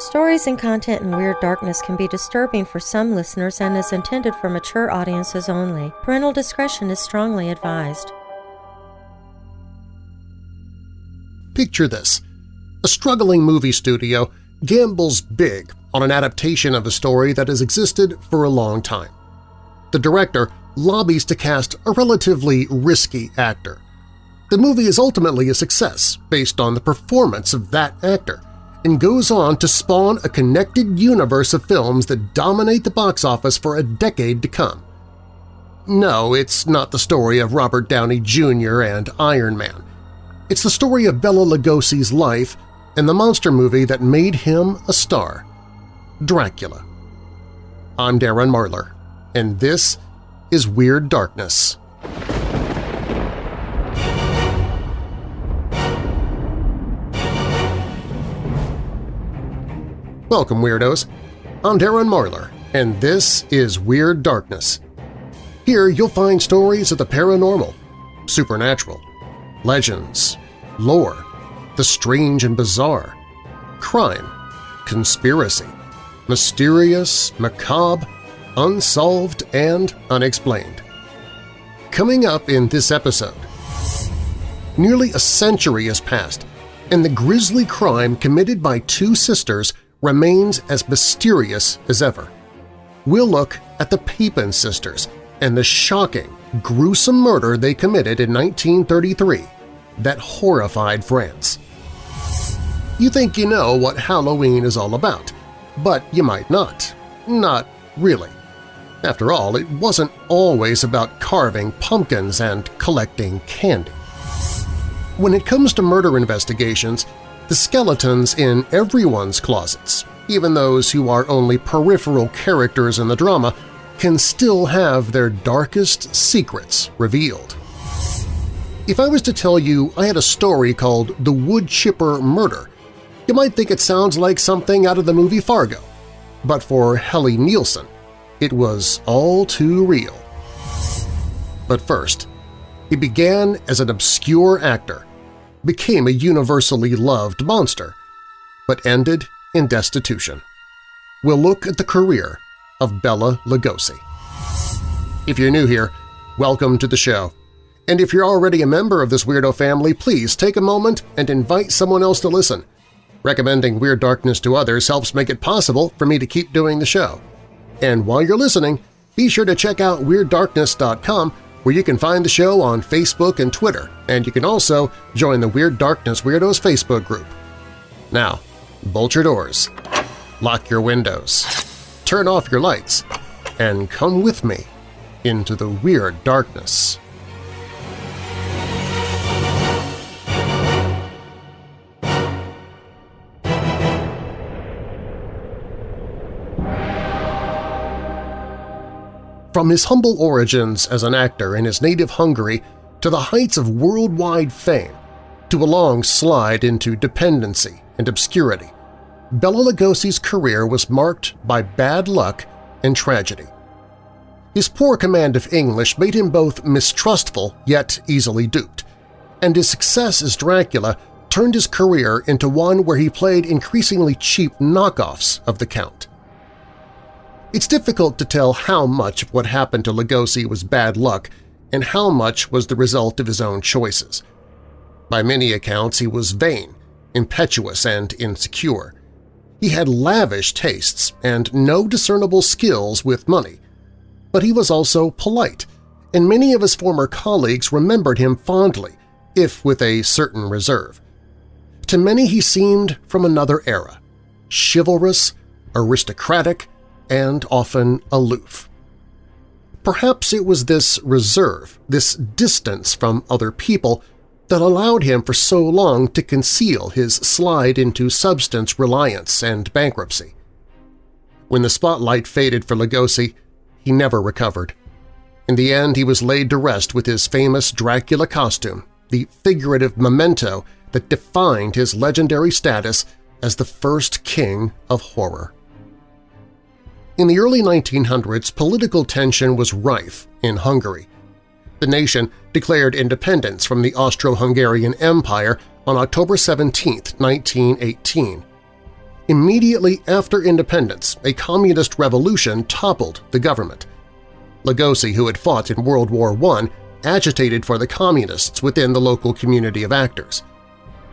Stories and content in Weird Darkness can be disturbing for some listeners and is intended for mature audiences only. Parental discretion is strongly advised. Picture this. A struggling movie studio gambles big on an adaptation of a story that has existed for a long time. The director lobbies to cast a relatively risky actor. The movie is ultimately a success based on the performance of that actor, and goes on to spawn a connected universe of films that dominate the box office for a decade to come. No, it's not the story of Robert Downey Jr. and Iron Man. It's the story of Bela Lugosi's life and the monster movie that made him a star, Dracula. I'm Darren Marlar, and this is Weird Darkness. Welcome, Weirdos! I'm Darren Marlar, and this is Weird Darkness. Here you'll find stories of the paranormal, supernatural, legends, lore, the strange and bizarre, crime, conspiracy, mysterious, macabre, unsolved, and unexplained. Coming up in this episode, nearly a century has passed, and the grisly crime committed by two sisters remains as mysterious as ever. We'll look at the Papin sisters and the shocking, gruesome murder they committed in 1933 that horrified France. You think you know what Halloween is all about, but you might not. Not really. After all, it wasn't always about carving pumpkins and collecting candy. When it comes to murder investigations, the skeletons in everyone's closets, even those who are only peripheral characters in the drama, can still have their darkest secrets revealed. If I was to tell you I had a story called The Wood Chipper Murder, you might think it sounds like something out of the movie Fargo. But for Helle Nielsen, it was all too real. But first, he began as an obscure actor became a universally loved monster, but ended in destitution. We'll look at the career of Bela Lugosi. If you're new here, welcome to the show. And if you're already a member of this weirdo family, please take a moment and invite someone else to listen. Recommending Weird Darkness to others helps make it possible for me to keep doing the show. And while you're listening, be sure to check out WeirdDarkness.com where you can find the show on Facebook and Twitter, and you can also join the Weird Darkness Weirdos Facebook group. Now, bolt your doors, lock your windows, turn off your lights, and come with me into the Weird Darkness. From his humble origins as an actor in his native Hungary to the heights of worldwide fame, to a long slide into dependency and obscurity, Bela Lugosi's career was marked by bad luck and tragedy. His poor command of English made him both mistrustful yet easily duped, and his success as Dracula turned his career into one where he played increasingly cheap knockoffs of the Count. It's difficult to tell how much of what happened to Lugosi was bad luck and how much was the result of his own choices. By many accounts, he was vain, impetuous, and insecure. He had lavish tastes and no discernible skills with money. But he was also polite, and many of his former colleagues remembered him fondly, if with a certain reserve. To many he seemed from another era, chivalrous, aristocratic, and often aloof. Perhaps it was this reserve, this distance from other people, that allowed him for so long to conceal his slide into substance reliance and bankruptcy. When the spotlight faded for Lugosi, he never recovered. In the end, he was laid to rest with his famous Dracula costume, the figurative memento that defined his legendary status as the first king of horror. In the early 1900s, political tension was rife in Hungary. The nation declared independence from the Austro-Hungarian Empire on October 17, 1918. Immediately after independence, a communist revolution toppled the government. Lugosi, who had fought in World War I, agitated for the communists within the local community of actors.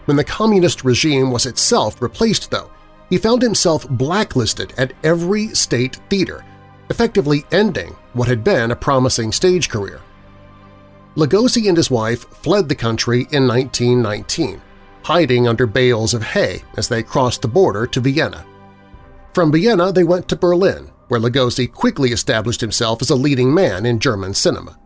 When the communist regime was itself replaced, though, he found himself blacklisted at every state theater, effectively ending what had been a promising stage career. Lugosi and his wife fled the country in 1919, hiding under bales of hay as they crossed the border to Vienna. From Vienna they went to Berlin, where Lugosi quickly established himself as a leading man in German cinema.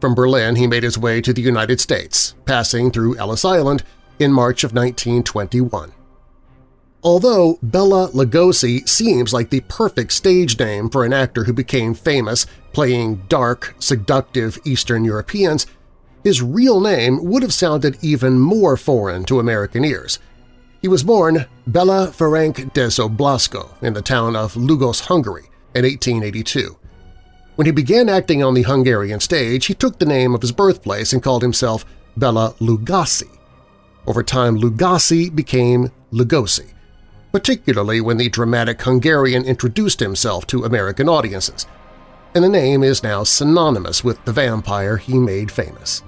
From Berlin he made his way to the United States, passing through Ellis Island in March of 1921. Although Bela Lugosi seems like the perfect stage name for an actor who became famous playing dark, seductive Eastern Europeans, his real name would have sounded even more foreign to American ears. He was born Bela Ferenc Dezső in the town of Lugos, Hungary, in 1882. When he began acting on the Hungarian stage, he took the name of his birthplace and called himself Bela Lugosi. Over time, Lugosi became Lugosi, particularly when the dramatic Hungarian introduced himself to American audiences, and the name is now synonymous with the vampire he made famous.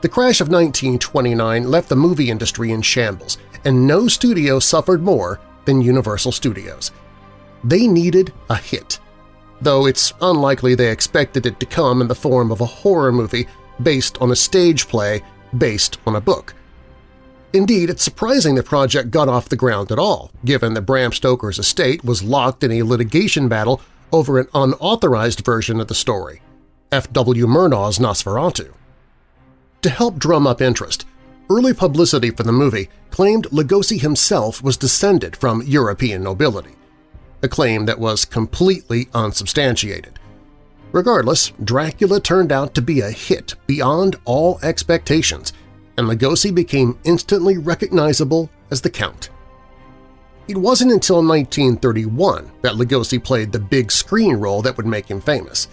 The crash of 1929 left the movie industry in shambles, and no studio suffered more than Universal Studios. They needed a hit, though it's unlikely they expected it to come in the form of a horror movie based on a stage play based on a book. Indeed, it's surprising the project got off the ground at all, given that Bram Stoker's estate was locked in a litigation battle over an unauthorized version of the story, F.W. Murnau's Nosferatu. To help drum up interest, early publicity for the movie claimed Lugosi himself was descended from European nobility, a claim that was completely unsubstantiated. Regardless, Dracula turned out to be a hit beyond all expectations – and Lugosi became instantly recognizable as the Count. It wasn't until 1931 that Lugosi played the big screen role that would make him famous.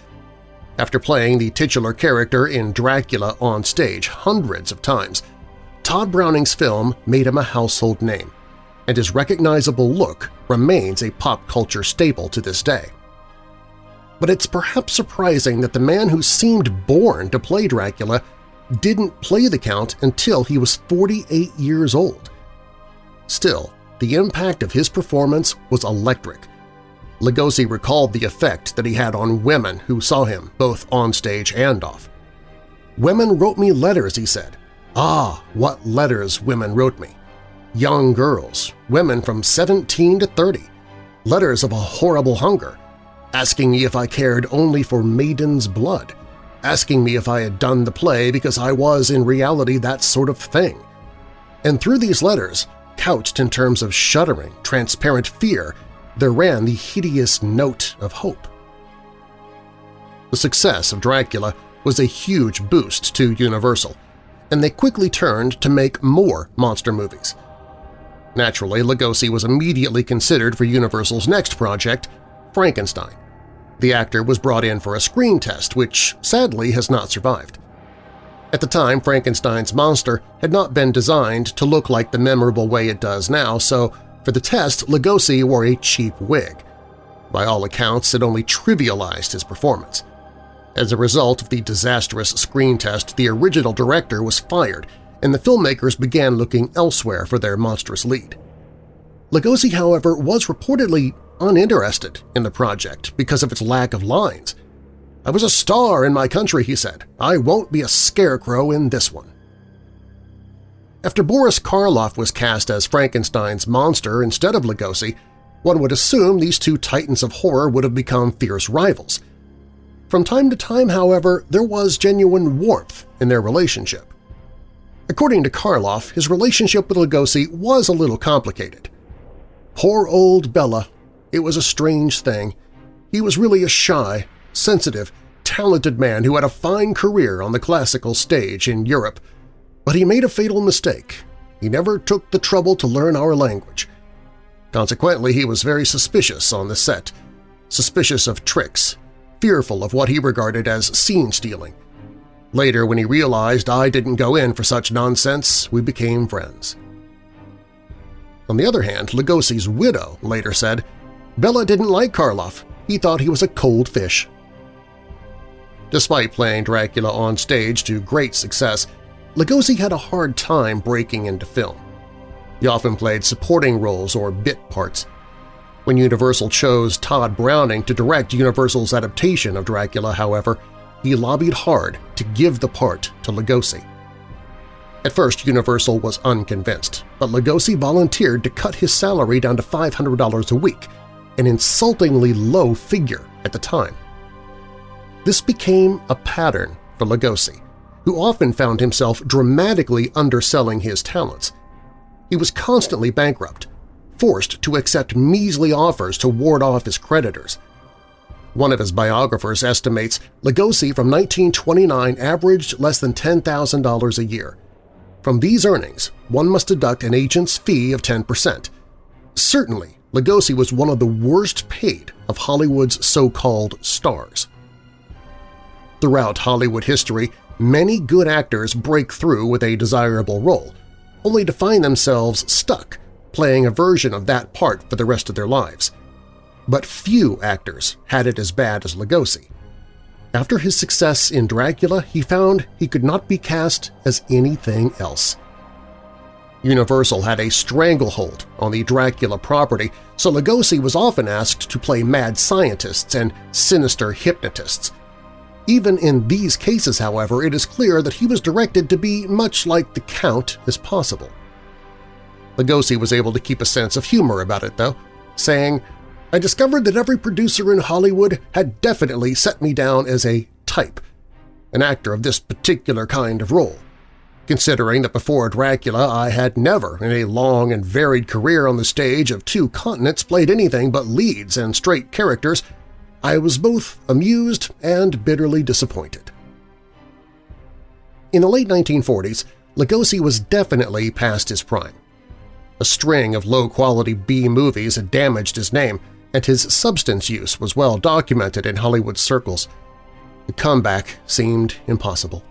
After playing the titular character in Dracula on stage hundreds of times, Tod Browning's film made him a household name, and his recognizable look remains a pop culture staple to this day. But it's perhaps surprising that the man who seemed born to play Dracula didn't play the Count until he was 48 years old. Still, the impact of his performance was electric. Lugosi recalled the effect that he had on women who saw him both on stage and off. Women wrote me letters, he said. Ah, what letters women wrote me. Young girls, women from 17 to 30, letters of a horrible hunger, asking me if I cared only for maiden's blood, asking me if I had done the play because I was in reality that sort of thing. And through these letters, couched in terms of shuddering, transparent fear, there ran the hideous note of hope. The success of Dracula was a huge boost to Universal, and they quickly turned to make more monster movies. Naturally, Lugosi was immediately considered for Universal's next project, Frankenstein. The actor was brought in for a screen test, which sadly has not survived. At the time, Frankenstein's monster had not been designed to look like the memorable way it does now, so for the test, Lugosi wore a cheap wig. By all accounts, it only trivialized his performance. As a result of the disastrous screen test, the original director was fired, and the filmmakers began looking elsewhere for their monstrous lead. Lugosi, however, was reportedly uninterested in the project because of its lack of lines. I was a star in my country, he said. I won't be a scarecrow in this one. After Boris Karloff was cast as Frankenstein's monster instead of Lugosi, one would assume these two titans of horror would have become fierce rivals. From time to time, however, there was genuine warmth in their relationship. According to Karloff, his relationship with Lugosi was a little complicated. Poor old Bela. it was a strange thing. He was really a shy, sensitive, talented man who had a fine career on the classical stage in Europe, but he made a fatal mistake. He never took the trouble to learn our language. Consequently, he was very suspicious on the set, suspicious of tricks, fearful of what he regarded as scene-stealing. Later, when he realized I didn't go in for such nonsense, we became friends. On the other hand, Lugosi's widow later said, Bela didn't like Karloff. He thought he was a cold fish. Despite playing Dracula on stage to great success, Lugosi had a hard time breaking into film. He often played supporting roles or bit parts. When Universal chose Tod Browning to direct Universal's adaptation of Dracula, however, he lobbied hard to give the part to Lugosi. At first, Universal was unconvinced, but Lugosi volunteered to cut his salary down to $500 a week, an insultingly low figure at the time. This became a pattern for Lugosi, who often found himself dramatically underselling his talents. He was constantly bankrupt, forced to accept measly offers to ward off his creditors. One of his biographers estimates Lugosi from 1929 averaged less than $10,000 a year. From these earnings, one must deduct an agent's fee of 10%. Certainly, Lugosi was one of the worst paid of Hollywood's so-called stars. Throughout Hollywood history, many good actors break through with a desirable role, only to find themselves stuck playing a version of that part for the rest of their lives. But few actors had it as bad as Lugosi. After his success in Dracula, he found he could not be cast as anything else. Universal had a stranglehold on the Dracula property, so Lugosi was often asked to play mad scientists and sinister hypnotists – even in these cases, however, it is clear that he was directed to be much like the Count as possible. Lugosi was able to keep a sense of humor about it, though, saying, I discovered that every producer in Hollywood had definitely set me down as a type, an actor of this particular kind of role. Considering that before Dracula I had never, in a long and varied career on the stage of two continents, played anything but leads and straight characters, I was both amused and bitterly disappointed. In the late 1940s, Lugosi was definitely past his prime. A string of low-quality B-movies had damaged his name, and his substance use was well documented in Hollywood circles. The comeback seemed impossible.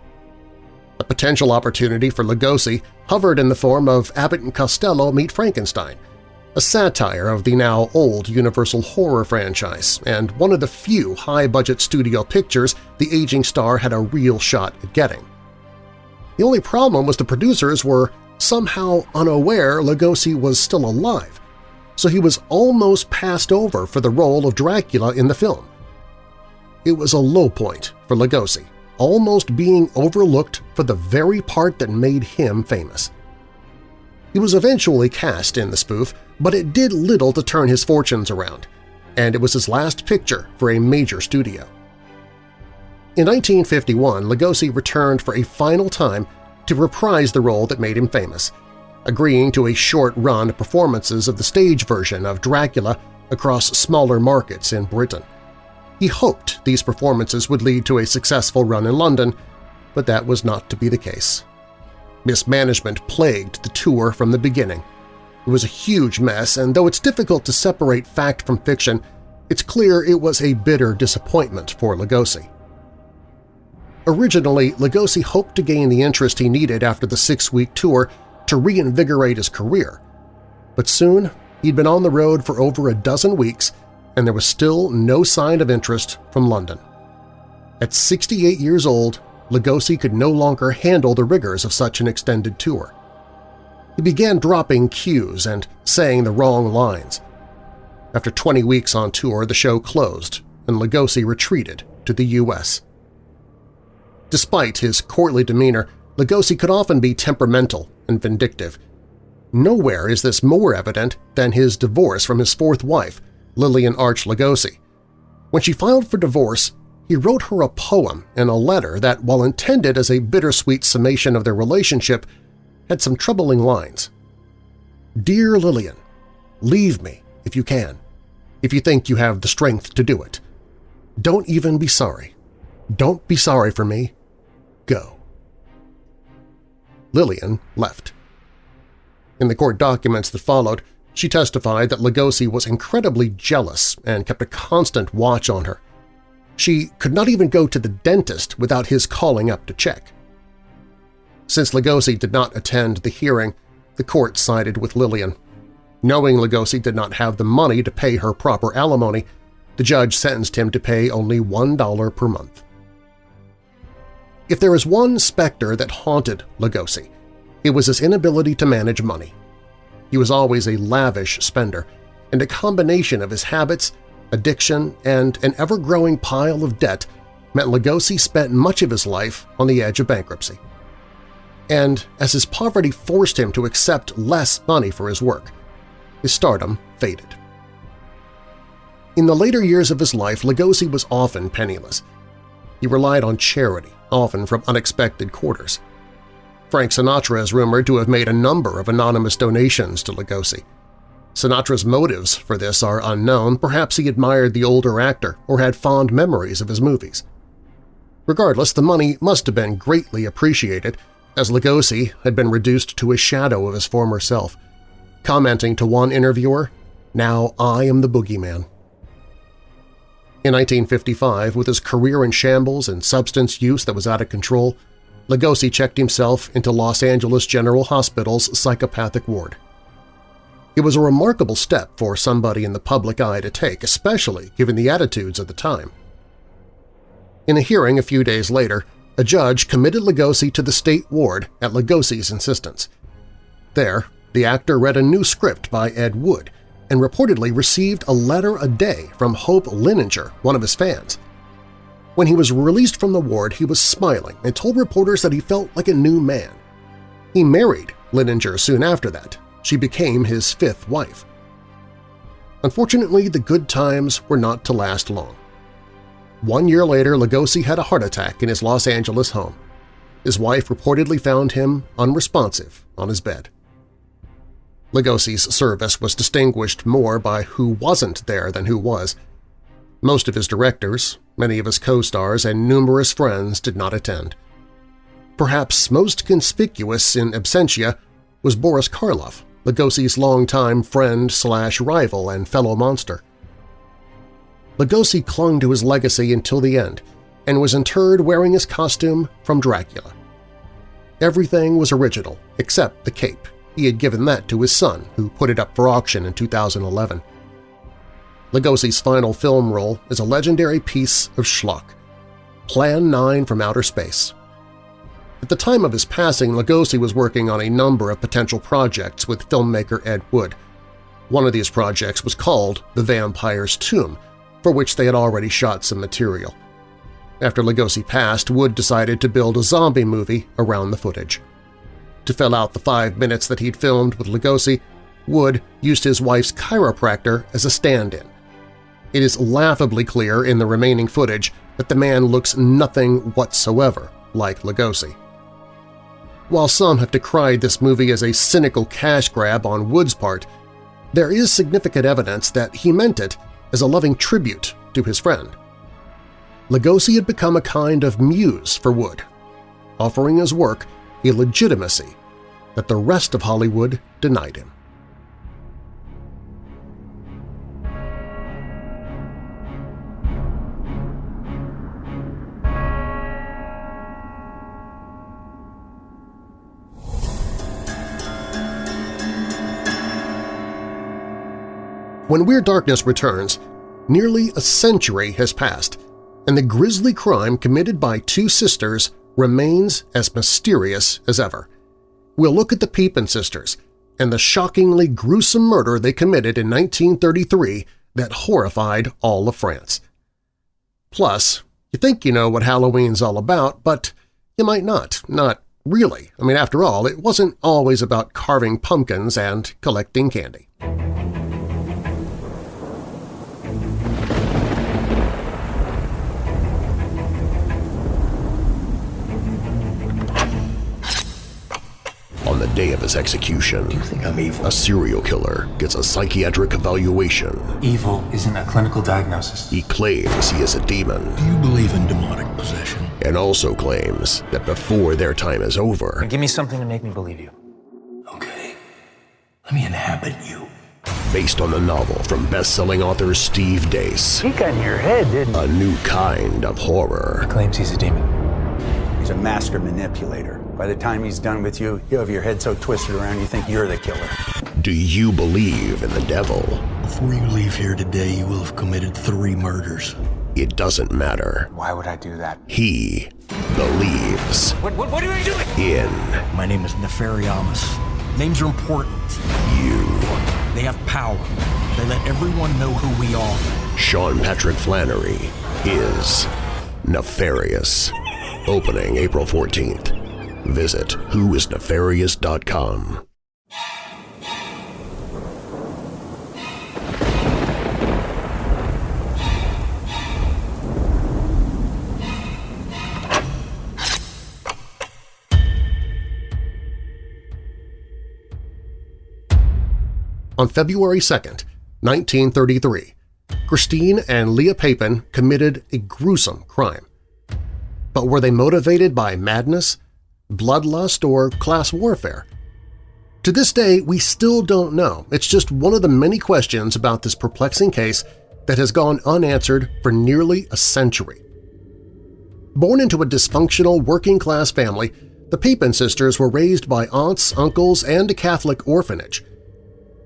A potential opportunity for Lugosi hovered in the form of Abbott and Costello Meet Frankenstein, a satire of the now old Universal horror franchise and one of the few high-budget studio pictures the aging star had a real shot at getting. The only problem was the producers were somehow unaware Lugosi was still alive, so he was almost passed over for the role of Dracula in the film. It was a low point for Lugosi, almost being overlooked for the very part that made him famous. He was eventually cast in the spoof, but it did little to turn his fortunes around, and it was his last picture for a major studio. In 1951, Lugosi returned for a final time to reprise the role that made him famous, agreeing to a short run of performances of the stage version of Dracula across smaller markets in Britain. He hoped these performances would lead to a successful run in London, but that was not to be the case. Mismanagement plagued the tour from the beginning. It was a huge mess, and though it's difficult to separate fact from fiction, it's clear it was a bitter disappointment for Lugosi. Originally, Lugosi hoped to gain the interest he needed after the six-week tour to reinvigorate his career. But soon, he'd been on the road for over a dozen weeks and there was still no sign of interest from London. At 68 years old, Lugosi could no longer handle the rigors of such an extended tour. He began dropping cues and saying the wrong lines. After 20 weeks on tour, the show closed and Lugosi retreated to the U.S. Despite his courtly demeanor, Lugosi could often be temperamental and vindictive. Nowhere is this more evident than his divorce from his fourth wife, Lillian Arch Lugosi. When she filed for divorce, he wrote her a poem in a letter that, while intended as a bittersweet summation of their relationship, had some troubling lines. Dear Lillian, leave me if you can, if you think you have the strength to do it. Don't even be sorry. Don't be sorry for me. Go. Lillian left. In the court documents that followed, she testified that Lugosi was incredibly jealous and kept a constant watch on her. She could not even go to the dentist without his calling up to check. Since Lugosi did not attend the hearing, the court sided with Lillian. Knowing Lugosi did not have the money to pay her proper alimony, the judge sentenced him to pay only $1 per month. If there is one specter that haunted Lugosi, it was his inability to manage money. He was always a lavish spender, and a combination of his habits, addiction, and an ever-growing pile of debt meant Lugosi spent much of his life on the edge of bankruptcy. And as his poverty forced him to accept less money for his work, his stardom faded. In the later years of his life, Lugosi was often penniless. He relied on charity, often from unexpected quarters. Frank Sinatra is rumored to have made a number of anonymous donations to Lugosi. Sinatra's motives for this are unknown, perhaps he admired the older actor or had fond memories of his movies. Regardless, the money must have been greatly appreciated, as Lugosi had been reduced to a shadow of his former self, commenting to one interviewer, now I am the boogeyman. In 1955, with his career in shambles and substance use that was out of control, Lugosi checked himself into Los Angeles General Hospital's psychopathic ward. It was a remarkable step for somebody in the public eye to take, especially given the attitudes of the time. In a hearing a few days later, a judge committed Lugosi to the state ward at Lugosi's insistence. There, the actor read a new script by Ed Wood and reportedly received a letter a day from Hope Lininger, one of his fans. When he was released from the ward, he was smiling and told reporters that he felt like a new man. He married Lininger soon after that. She became his fifth wife. Unfortunately, the good times were not to last long. One year later, Lugosi had a heart attack in his Los Angeles home. His wife reportedly found him unresponsive on his bed. Lugosi's service was distinguished more by who wasn't there than who was. Most of his directors, many of his co-stars, and numerous friends did not attend. Perhaps most conspicuous in absentia was Boris Karloff, Lugosi's longtime friend slash rival and fellow monster. Lugosi clung to his legacy until the end and was interred wearing his costume from Dracula. Everything was original except the cape. He had given that to his son, who put it up for auction in 2011. Lugosi's final film role is a legendary piece of schlock, Plan 9 from Outer Space. At the time of his passing, Lugosi was working on a number of potential projects with filmmaker Ed Wood. One of these projects was called The Vampire's Tomb, for which they had already shot some material. After Lugosi passed, Wood decided to build a zombie movie around the footage. To fill out the five minutes that he'd filmed with Lugosi, Wood used his wife's chiropractor as a stand-in. It is laughably clear in the remaining footage that the man looks nothing whatsoever like Lugosi. While some have decried this movie as a cynical cash grab on Wood's part, there is significant evidence that he meant it as a loving tribute to his friend. Lugosi had become a kind of muse for Wood, offering his work a legitimacy that the rest of Hollywood denied him. When Weird Darkness returns, nearly a century has passed, and the grisly crime committed by two sisters remains as mysterious as ever. We'll look at the Papin sisters and the shockingly gruesome murder they committed in 1933 that horrified all of France. Plus, you think you know what Halloween's all about, but you might not, not really. I mean, after all, it wasn't always about carving pumpkins and collecting candy. On the day of his execution, Do you think I'm evil? a serial killer gets a psychiatric evaluation. Evil isn't a clinical diagnosis. He claims he is a demon Do you believe in demonic possession? and also claims that before their time is over, Give me something to make me believe you. Okay. Let me inhabit you. based on the novel from best-selling author Steve Deace, He got in your head, didn't he? a new kind of horror. Claims he's a demon. He's a master manipulator. By the time he's done with you, you have your head so twisted around you think you're the killer. Do you believe in the devil? Before you leave here today, you will have committed three murders. It doesn't matter. Why would I do that? He believes What, what, what are you doing? in My name is Nefariamus. Names are important. you. They have power. They let everyone know who we are. Sean Patrick Flanery is nefarious. Opening April 14th. Visit whoisnefarious.com. On February 2, 1933, Christine and Leah Papin committed a gruesome crime. But were they motivated by madness, bloodlust, or class warfare? To this day, we still don't know. It's just one of the many questions about this perplexing case that has gone unanswered for nearly a century. Born into a dysfunctional working-class family, the Papin sisters were raised by aunts, uncles, and a Catholic orphanage.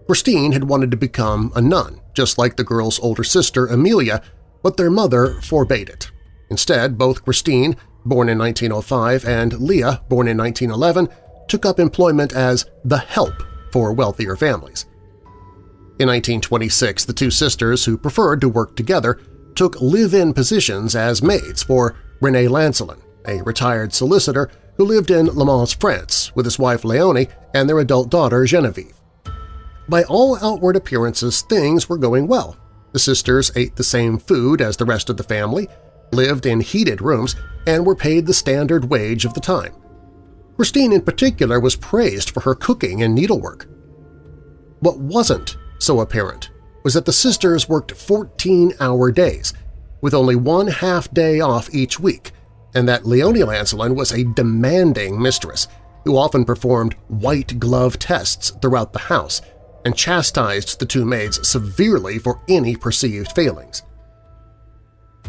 Christine had wanted to become a nun, just like the girl's older sister Amelia, but their mother forbade it. Instead, both Christine, born in 1905, and Leah, born in 1911, took up employment as the help for wealthier families. In 1926, the two sisters, who preferred to work together, took live-in positions as maids for René Lancelin, a retired solicitor who lived in Le Mans, France, with his wife Leonie and their adult daughter Genevieve. By all outward appearances, things were going well. The sisters ate the same food as the rest of the family, lived in heated rooms, and were paid the standard wage of the time. Christine in particular was praised for her cooking and needlework. What wasn't so apparent was that the sisters worked 14-hour days, with only one half-day off each week, and that Leonie Lancelin was a demanding mistress who often performed white-glove tests throughout the house and chastised the two maids severely for any perceived failings.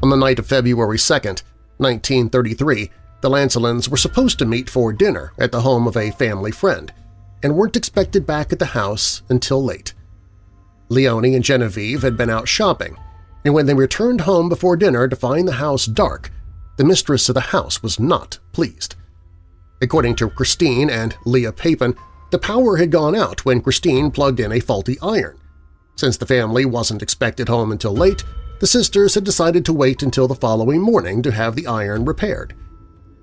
On the night of February 2, 1933, the Lancelins were supposed to meet for dinner at the home of a family friend and weren't expected back at the house until late. Leonie and Genevieve had been out shopping, and when they returned home before dinner to find the house dark, the mistress of the house was not pleased. According to Christine and Leah Papin, the power had gone out when Christine plugged in a faulty iron. Since the family wasn't expected home until late, the sisters had decided to wait until the following morning to have the iron repaired.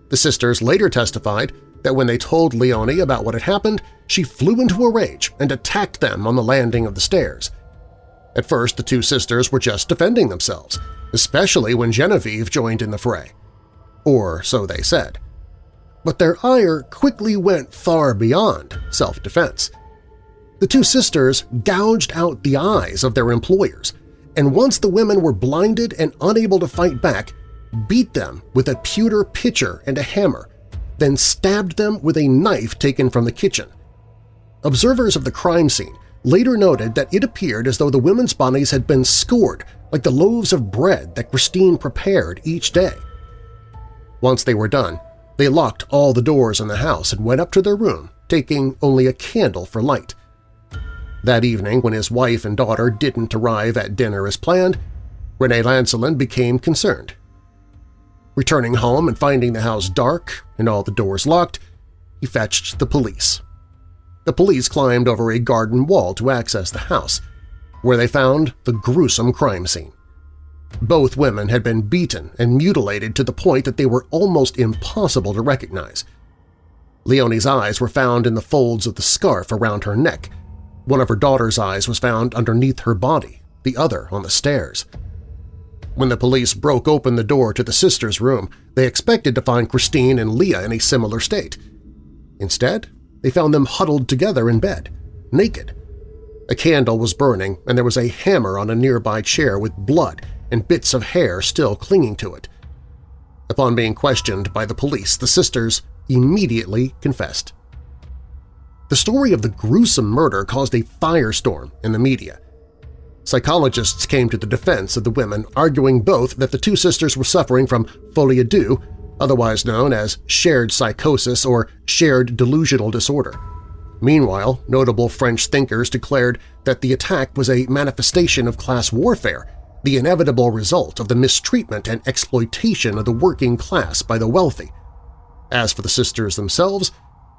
The sisters later testified that when they told Leonie about what had happened, she flew into a rage and attacked them on the landing of the stairs. At first, the two sisters were just defending themselves, especially when Genevieve joined in the fray. Or so they said. But their ire quickly went far beyond self-defense. The two sisters gouged out the eyes of their employers, and once the women were blinded and unable to fight back, beat them with a pewter pitcher and a hammer, then stabbed them with a knife taken from the kitchen. Observers of the crime scene later noted that it appeared as though the women's bodies had been scored like the loaves of bread that Christine prepared each day. Once they were done, they locked all the doors in the house and went up to their room, taking only a candle for light. That evening, when his wife and daughter didn't arrive at dinner as planned, René Lancelin became concerned. Returning home and finding the house dark and all the doors locked, he fetched the police. The police climbed over a garden wall to access the house, where they found the gruesome crime scene. Both women had been beaten and mutilated to the point that they were almost impossible to recognize. Leonie's eyes were found in the folds of the scarf around her neck. One of her daughter's eyes was found underneath her body, the other on the stairs. When the police broke open the door to the sisters' room, they expected to find Christine and Leah in a similar state. Instead, they found them huddled together in bed, naked. A candle was burning and there was a hammer on a nearby chair with blood and bits of hair still clinging to it. Upon being questioned by the police, the sisters immediately confessed. The story of the gruesome murder caused a firestorm in the media. Psychologists came to the defense of the women, arguing both that the two sisters were suffering from folie à deux, otherwise known as shared psychosis or shared delusional disorder. Meanwhile, notable French thinkers declared that the attack was a manifestation of class warfare, the inevitable result of the mistreatment and exploitation of the working class by the wealthy. As for the sisters themselves,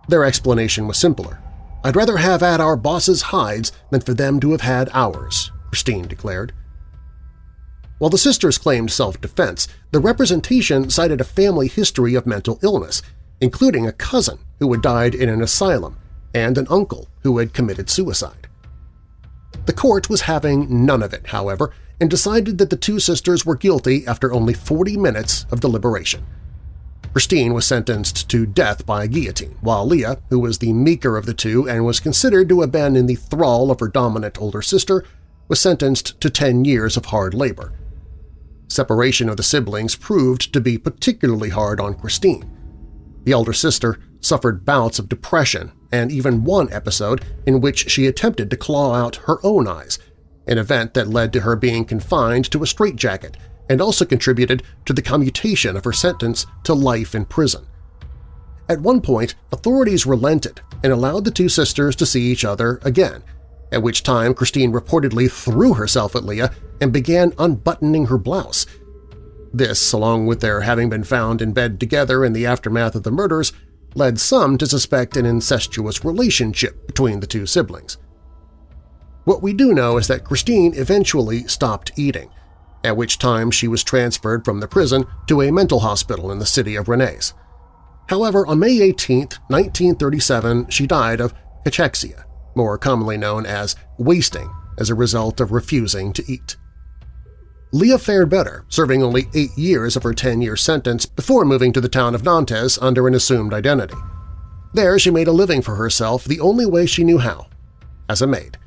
their explanation was simpler. I'd rather have had our boss's hides than for them to have had ours, Christine declared. While the sisters claimed self-defense, the representation cited a family history of mental illness, including a cousin who had died in an asylum and an uncle who had committed suicide. The court was having none of it, however, and decided that the two sisters were guilty after only 40 minutes of deliberation. Christine was sentenced to death by guillotine, while Leah, who was the meeker of the two and was considered to have been in the thrall of her dominant older sister, was sentenced to 10 years of hard labor. Separation of the siblings proved to be particularly hard on Christine. The elder sister suffered bouts of depression and even one episode in which she attempted to claw out her own eyes, an event that led to her being confined to a straitjacket and also contributed to the commutation of her sentence to life in prison. At one point, authorities relented and allowed the two sisters to see each other again, at which time Christine reportedly threw herself at Leah and began unbuttoning her blouse. This, along with their having been found in bed together in the aftermath of the murders, led some to suspect an incestuous relationship between the two siblings. What we do know is that Christine eventually stopped eating, at which time she was transferred from the prison to a mental hospital in the city of Rennes. However, on May 18, 1937, she died of cachexia, more commonly known as wasting, as a result of refusing to eat. Leah fared better, serving only eight years of her 10-year sentence before moving to the town of Nantes under an assumed identity. There she made a living for herself the only way she knew how – as a maid.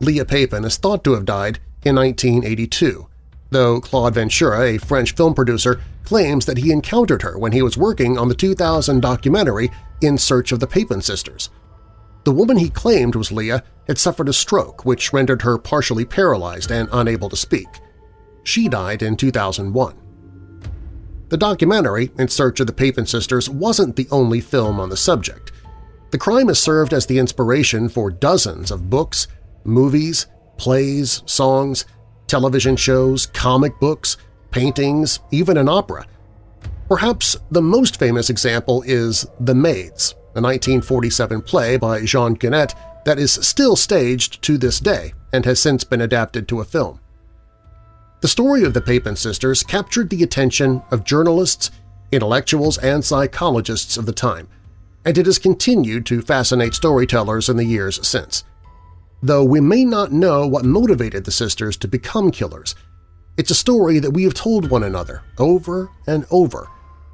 Leah Papin is thought to have died in 1982, though Claude Ventura, a French film producer, claims that he encountered her when he was working on the 2000 documentary In Search of the Papin Sisters. The woman he claimed was Leah had suffered a stroke which rendered her partially paralyzed and unable to speak. She died in 2001. The documentary, In Search of the Papin Sisters, wasn't the only film on the subject. The crime has served as the inspiration for dozens of books, movies, plays, songs, television shows, comic books, paintings, even an opera. Perhaps the most famous example is The Maids, a 1947 play by Jean Genet that is still staged to this day and has since been adapted to a film. The story of the Papin sisters captured the attention of journalists, intellectuals, and psychologists of the time, and it has continued to fascinate storytellers in the years since. Though we may not know what motivated the sisters to become killers, it's a story that we have told one another over and over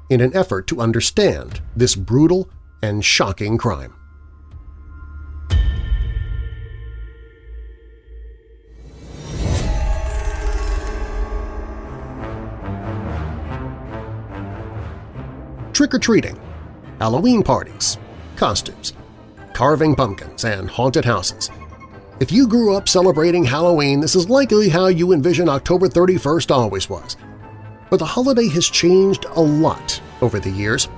in an effort to understand this brutal and shocking crime. trick-or-treating, Halloween parties, costumes, carving pumpkins, and haunted houses. If you grew up celebrating Halloween, this is likely how you envision October 31st always was. But the holiday has changed a lot over the years.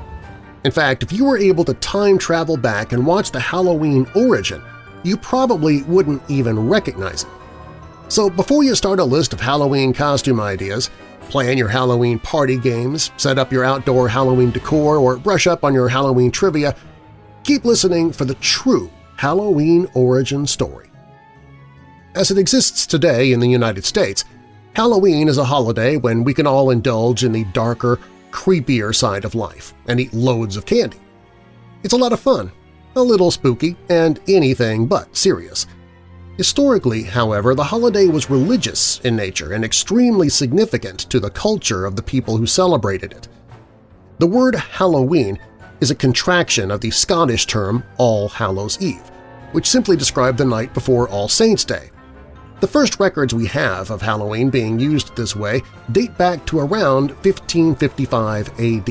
In fact, if you were able to time travel back and watch the Halloween origin, you probably wouldn't even recognize it. So before you start a list of Halloween costume ideas, Plan your Halloween party games, set up your outdoor Halloween decor, or brush up on your Halloween trivia, keep listening for the true Halloween origin story. As it exists today in the United States, Halloween is a holiday when we can all indulge in the darker, creepier side of life and eat loads of candy. It's a lot of fun, a little spooky, and anything but serious – Historically, however, the holiday was religious in nature and extremely significant to the culture of the people who celebrated it. The word Halloween is a contraction of the Scottish term All Hallows Eve, which simply described the night before All Saints' Day. The first records we have of Halloween being used this way date back to around 1555 AD.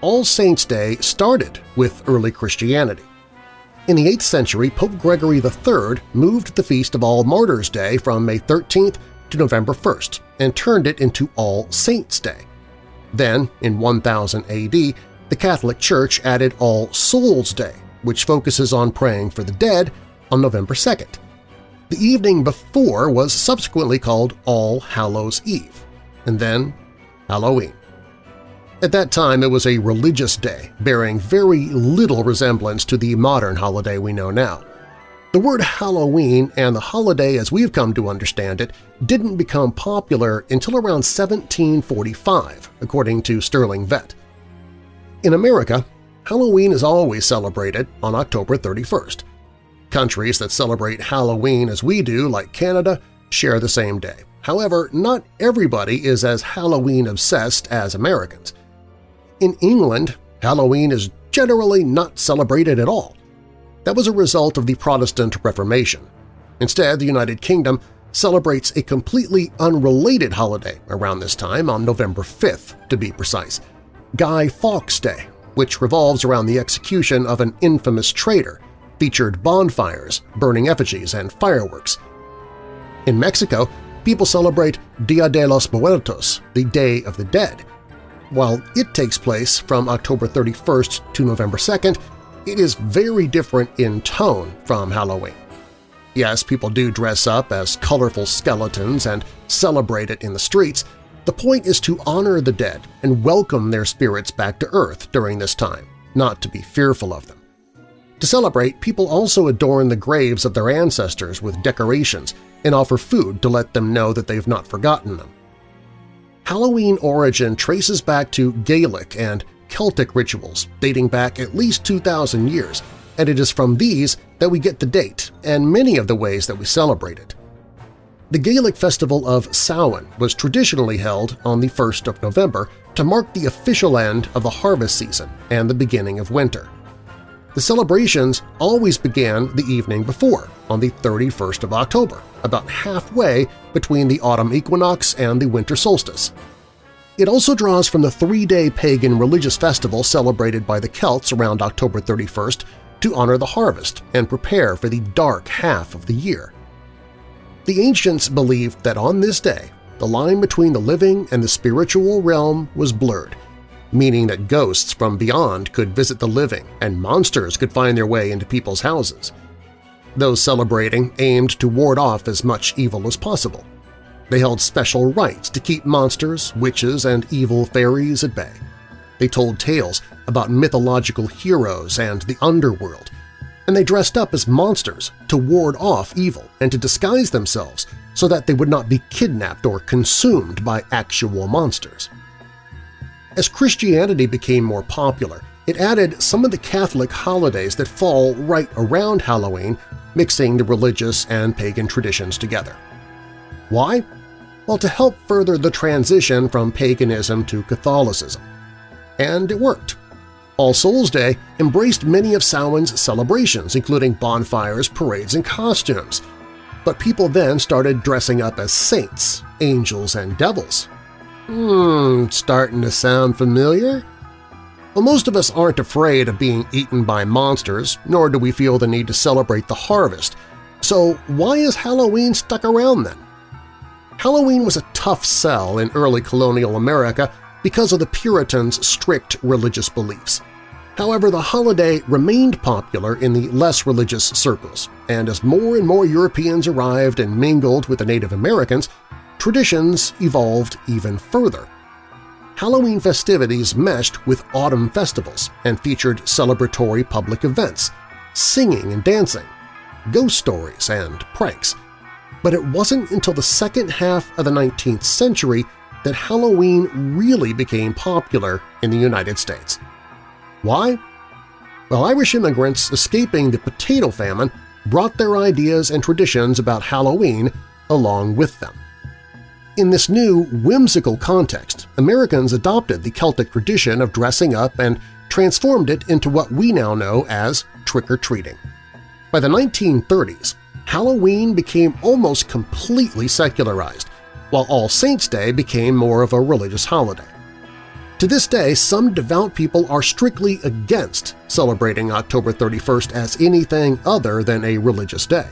All Saints' Day started with early Christianity. In the 8th century, Pope Gregory III moved the Feast of All Martyrs' Day from May 13th to November 1st and turned it into All Saints' Day. Then, in 1000 AD, the Catholic Church added All Souls' Day, which focuses on praying for the dead, on November 2nd. The evening before was subsequently called All Hallows Eve, and then Halloween. At that time, it was a religious day, bearing very little resemblance to the modern holiday we know now. The word Halloween and the holiday as we've come to understand it didn't become popular until around 1745, according to Sterling Vett. In America, Halloween is always celebrated on October 31st. Countries that celebrate Halloween as we do, like Canada, share the same day. However, not everybody is as Halloween-obsessed as Americans. In England, Halloween is generally not celebrated at all. That was a result of the Protestant Reformation. Instead, the United Kingdom celebrates a completely unrelated holiday around this time on November 5th, to be precise, Guy Fawkes Day, which revolves around the execution of an infamous traitor, featured bonfires, burning effigies, and fireworks. In Mexico, people celebrate Dia de los Muertos, the Day of the Dead, while it takes place from October 31st to November 2nd, it is very different in tone from Halloween. Yes, people do dress up as colorful skeletons and celebrate it in the streets. The point is to honor the dead and welcome their spirits back to Earth during this time, not to be fearful of them. To celebrate, people also adorn the graves of their ancestors with decorations and offer food to let them know that they've not forgotten them. Halloween origin traces back to Gaelic and Celtic rituals dating back at least 2,000 years, and it is from these that we get the date and many of the ways that we celebrate it. The Gaelic festival of Samhain was traditionally held on the 1st of November to mark the official end of the harvest season and the beginning of winter. The celebrations always began the evening before, on the 31st of October, about halfway between the autumn equinox and the winter solstice. It also draws from the three-day pagan religious festival celebrated by the Celts around October 31st to honor the harvest and prepare for the dark half of the year. The ancients believed that on this day, the line between the living and the spiritual realm was blurred, meaning that ghosts from beyond could visit the living and monsters could find their way into people's houses. Those celebrating aimed to ward off as much evil as possible. They held special rites to keep monsters, witches, and evil fairies at bay. They told tales about mythological heroes and the underworld, and they dressed up as monsters to ward off evil and to disguise themselves so that they would not be kidnapped or consumed by actual monsters. As Christianity became more popular, it added some of the Catholic holidays that fall right around Halloween, mixing the religious and pagan traditions together. Why? Well, to help further the transition from paganism to Catholicism. And it worked. All Souls Day embraced many of Samhain's celebrations, including bonfires, parades, and costumes. But people then started dressing up as saints, angels, and devils, Hmm, starting to sound familiar? Well, most of us aren't afraid of being eaten by monsters, nor do we feel the need to celebrate the harvest. So why is Halloween stuck around then? Halloween was a tough sell in early colonial America because of the Puritans' strict religious beliefs. However, the holiday remained popular in the less religious circles, and as more and more Europeans arrived and mingled with the Native Americans, traditions evolved even further. Halloween festivities meshed with autumn festivals and featured celebratory public events, singing and dancing, ghost stories, and pranks. But it wasn't until the second half of the 19th century that Halloween really became popular in the United States. Why? Well, Irish immigrants escaping the potato famine brought their ideas and traditions about Halloween along with them. In this new, whimsical context, Americans adopted the Celtic tradition of dressing up and transformed it into what we now know as trick-or-treating. By the 1930s, Halloween became almost completely secularized, while All Saints' Day became more of a religious holiday. To this day, some devout people are strictly against celebrating October 31st as anything other than a religious day.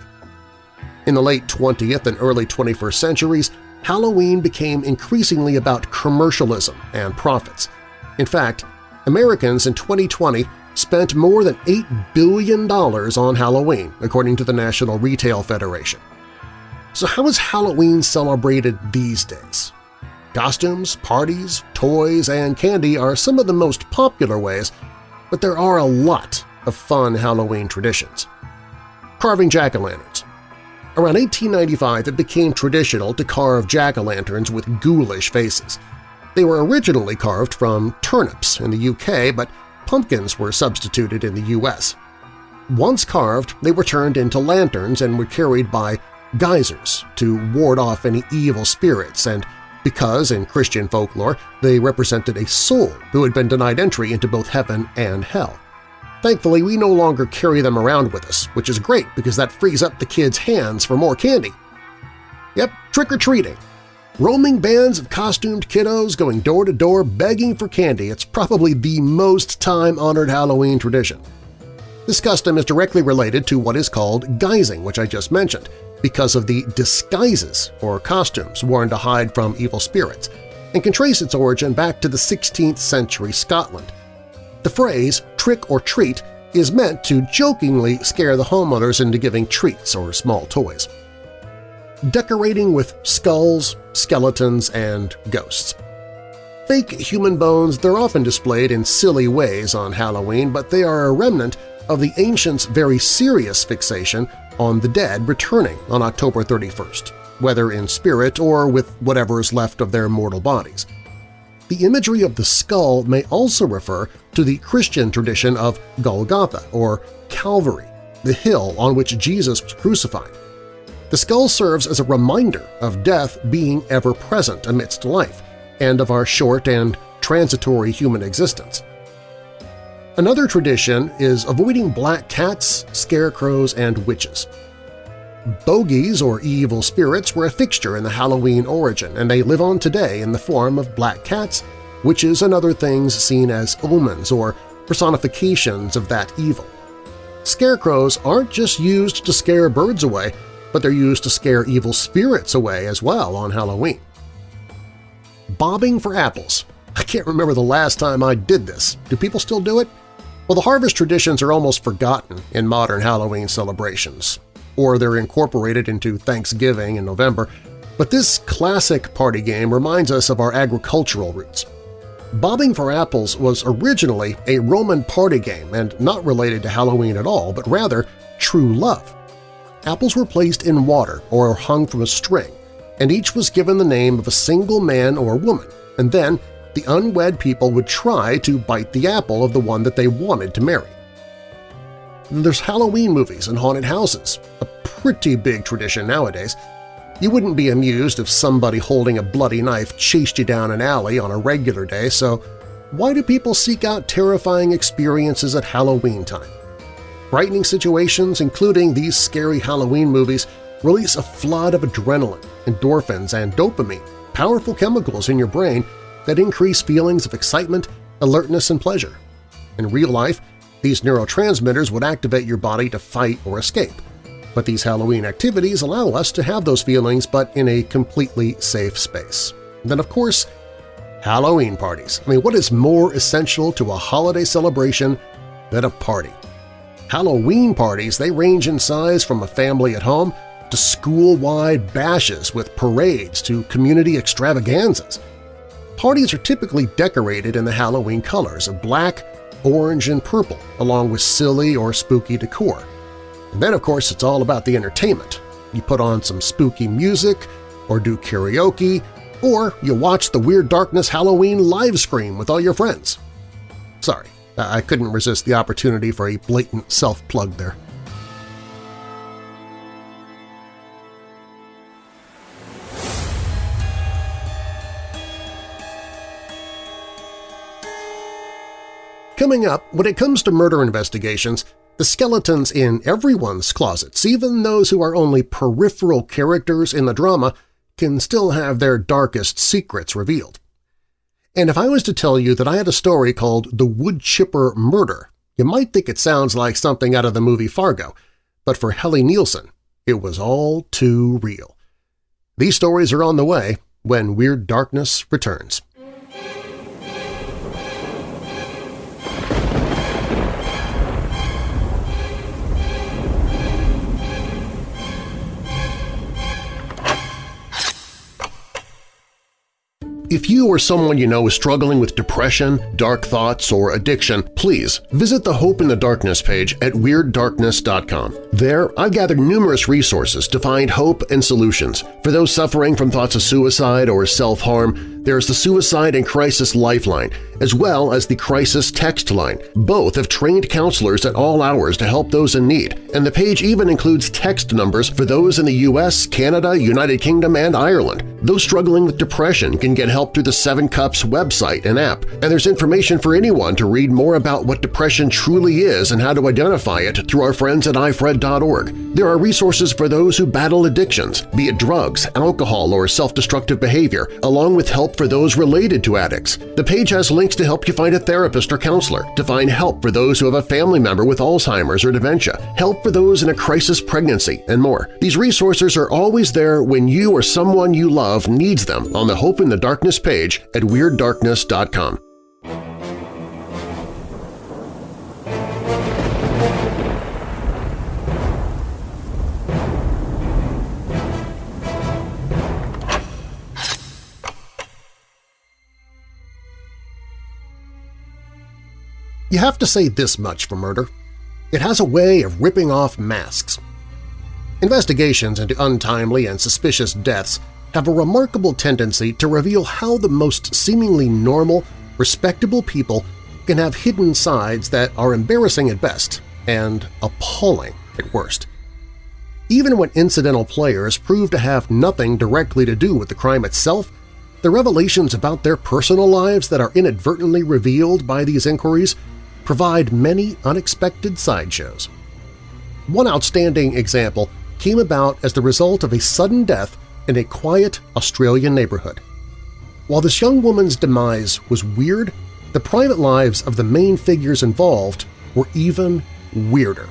In the late 20th and early 21st centuries, Halloween became increasingly about commercialism and profits. In fact, Americans in 2020 spent more than $8 billion on Halloween, according to the National Retail Federation. So how is Halloween celebrated these days? Costumes, parties, toys, and candy are some of the most popular ways, but there are a lot of fun Halloween traditions. Carving jack-o'-lanterns. Around 1895, it became traditional to carve jack-o'-lanterns with ghoulish faces. They were originally carved from turnips in the UK, but pumpkins were substituted in the U.S. Once carved, they were turned into lanterns and were carried by guisers to ward off any evil spirits and because, in Christian folklore, they represented a soul who had been denied entry into both heaven and hell. Thankfully, we no longer carry them around with us, which is great because that frees up the kids' hands for more candy. Yep, trick-or-treating. Roaming bands of costumed kiddos going door to door begging for candy, it's probably the most time-honored Halloween tradition. This custom is directly related to what is called guising, which I just mentioned, because of the disguises or costumes worn to hide from evil spirits, and can trace its origin back to the 16th century Scotland. The phrase trick or treat is meant to jokingly scare the homeowners into giving treats or small toys. Decorating with skulls, skeletons, and ghosts. Fake human bones, they're often displayed in silly ways on Halloween, but they are a remnant of the ancients' very serious fixation on the dead returning on October 31st, whether in spirit or with whatever is left of their mortal bodies. The imagery of the skull may also refer to the Christian tradition of Golgotha or Calvary, the hill on which Jesus was crucified. The skull serves as a reminder of death being ever-present amidst life and of our short and transitory human existence. Another tradition is avoiding black cats, scarecrows, and witches. Bogies, or evil spirits, were a fixture in the Halloween origin, and they live on today in the form of black cats, witches, and other things seen as omens or personifications of that evil. Scarecrows aren't just used to scare birds away, but they're used to scare evil spirits away as well on Halloween. Bobbing for apples. I can't remember the last time I did this. Do people still do it? Well, the harvest traditions are almost forgotten in modern Halloween celebrations, or they're incorporated into Thanksgiving in November, but this classic party game reminds us of our agricultural roots. Bobbing for apples was originally a Roman party game and not related to Halloween at all, but rather true love. Apples were placed in water or hung from a string, and each was given the name of a single man or woman, and then the unwed people would try to bite the apple of the one that they wanted to marry. There's Halloween movies and haunted houses, a pretty big tradition nowadays. You wouldn't be amused if somebody holding a bloody knife chased you down an alley on a regular day, so why do people seek out terrifying experiences at Halloween time? Frightening situations, including these scary Halloween movies, release a flood of adrenaline, endorphins, and dopamine, powerful chemicals in your brain that increase feelings of excitement, alertness, and pleasure. In real life, these neurotransmitters would activate your body to fight or escape. But these Halloween activities allow us to have those feelings but in a completely safe space. And then, of course, Halloween parties. I mean, what is more essential to a holiday celebration than a party? Halloween parties, they range in size from a family at home to school-wide bashes with parades to community extravaganzas. Parties are typically decorated in the Halloween colors of black, orange, and purple, along with silly or spooky decor. And then, of course, it's all about the entertainment. You put on some spooky music, or do karaoke, or you watch the Weird Darkness Halloween live stream with all your friends. Sorry, I couldn't resist the opportunity for a blatant self-plug there. Coming up, when it comes to murder investigations, the skeletons in everyone's closets, even those who are only peripheral characters in the drama, can still have their darkest secrets revealed. And if I was to tell you that I had a story called The Wood Chipper Murder, you might think it sounds like something out of the movie Fargo, but for Helle Nielsen, it was all too real. These stories are on the way when Weird Darkness returns. If you or someone you know is struggling with depression, dark thoughts, or addiction, please visit the Hope in the Darkness page at WeirdDarkness.com. There, I've gathered numerous resources to find hope and solutions. For those suffering from thoughts of suicide or self-harm, there's the Suicide and Crisis Lifeline, as well as the Crisis Text Line. Both have trained counselors at all hours to help those in need, and the page even includes text numbers for those in the U.S., Canada, United Kingdom, and Ireland. Those struggling with depression can get help through the Seven Cups website and app, and there's information for anyone to read more about what depression truly is and how to identify it through our friends at ifred.org. There are resources for those who battle addictions, be it drugs, alcohol, or self-destructive behavior, along with help for those related to addicts. The page has links to help you find a therapist or counselor, to find help for those who have a family member with Alzheimer's or dementia, help for those in a crisis pregnancy, and more. These resources are always there when you or someone you love needs them on the Hope in the Darkness page at WeirdDarkness.com. You have to say this much for murder. It has a way of ripping off masks. Investigations into untimely and suspicious deaths have a remarkable tendency to reveal how the most seemingly normal, respectable people can have hidden sides that are embarrassing at best and appalling at worst. Even when incidental players prove to have nothing directly to do with the crime itself, the revelations about their personal lives that are inadvertently revealed by these inquiries provide many unexpected sideshows. One outstanding example came about as the result of a sudden death in a quiet Australian neighborhood. While this young woman's demise was weird, the private lives of the main figures involved were even weirder.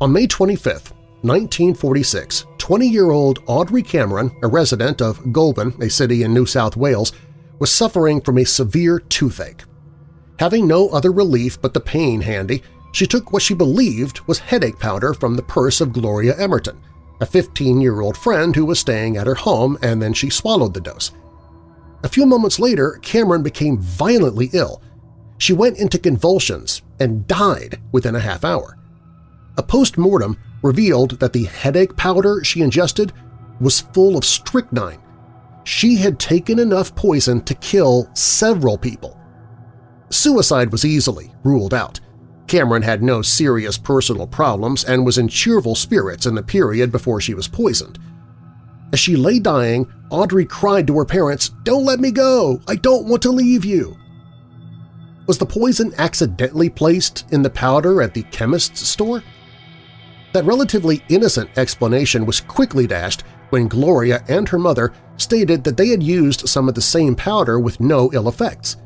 On May 25, 1946, 20-year-old Audrey Cameron, a resident of Goulburn, a city in New South Wales, was suffering from a severe toothache. Having no other relief but the pain handy, she took what she believed was headache powder from the purse of Gloria Emerton, a 15-year-old friend who was staying at her home, and then she swallowed the dose. A few moments later, Cameron became violently ill. She went into convulsions and died within a half hour. A post-mortem revealed that the headache powder she ingested was full of strychnine. She had taken enough poison to kill several people. Suicide was easily ruled out. Cameron had no serious personal problems and was in cheerful spirits in the period before she was poisoned. As she lay dying, Audrey cried to her parents, "'Don't let me go! I don't want to leave you!' Was the poison accidentally placed in the powder at the chemist's store? That relatively innocent explanation was quickly dashed when Gloria and her mother stated that they had used some of the same powder with no ill effects.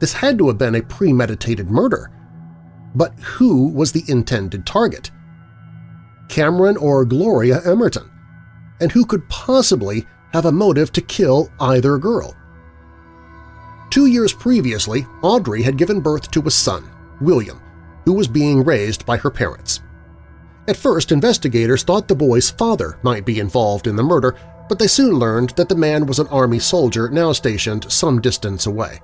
This had to have been a premeditated murder. But who was the intended target? Cameron or Gloria Emerton? And who could possibly have a motive to kill either girl? Two years previously, Audrey had given birth to a son, William, who was being raised by her parents. At first, investigators thought the boy's father might be involved in the murder, but they soon learned that the man was an Army soldier now stationed some distance away.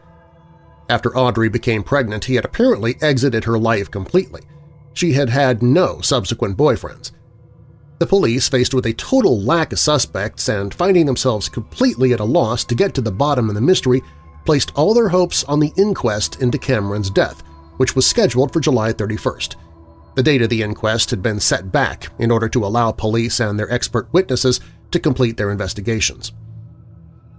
After Audrey became pregnant, he had apparently exited her life completely. She had had no subsequent boyfriends. The police, faced with a total lack of suspects and finding themselves completely at a loss to get to the bottom of the mystery, placed all their hopes on the inquest into Cameron's death, which was scheduled for July 31st. The date of the inquest had been set back in order to allow police and their expert witnesses to complete their investigations.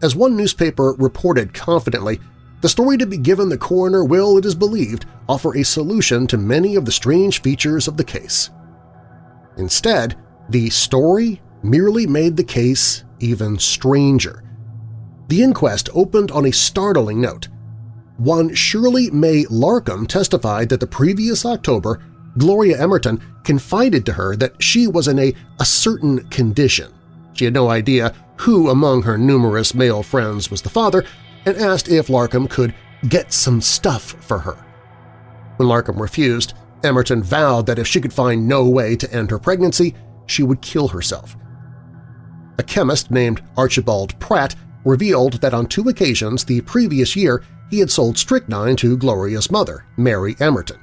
As one newspaper reported confidently, the story to be given the coroner will, it is believed, offer a solution to many of the strange features of the case. Instead, the story merely made the case even stranger. The inquest opened on a startling note. One Shirley May Larkham testified that the previous October, Gloria Emerton confided to her that she was in a, a certain condition. She had no idea who among her numerous male friends was the father, and asked if Larkham could get some stuff for her. When Larkham refused, Emerton vowed that if she could find no way to end her pregnancy, she would kill herself. A chemist named Archibald Pratt revealed that on two occasions the previous year he had sold strychnine to Gloria's mother, Mary Emerton.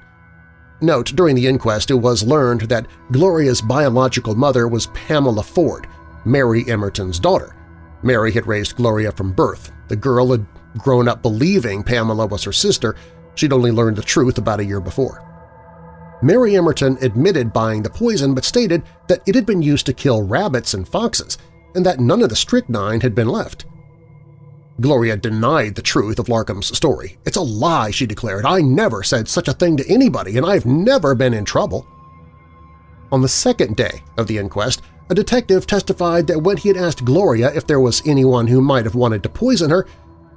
Note, during the inquest it was learned that Gloria's biological mother was Pamela Ford, Mary Emerton's daughter. Mary had raised Gloria from birth. The girl had grown up believing Pamela was her sister. She'd only learned the truth about a year before. Mary Emerton admitted buying the poison but stated that it had been used to kill rabbits and foxes and that none of the strychnine had been left. Gloria denied the truth of Larkham's story. It's a lie, she declared. I never said such a thing to anybody, and I've never been in trouble. On the second day of the inquest, a detective testified that when he had asked Gloria if there was anyone who might have wanted to poison her,